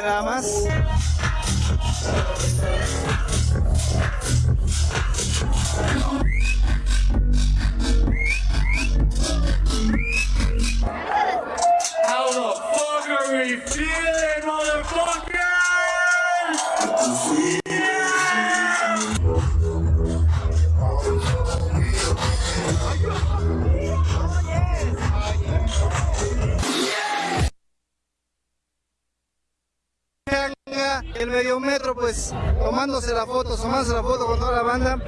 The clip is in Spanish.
nada más. El medio metro pues tomándose la foto, tomándose la foto con toda la banda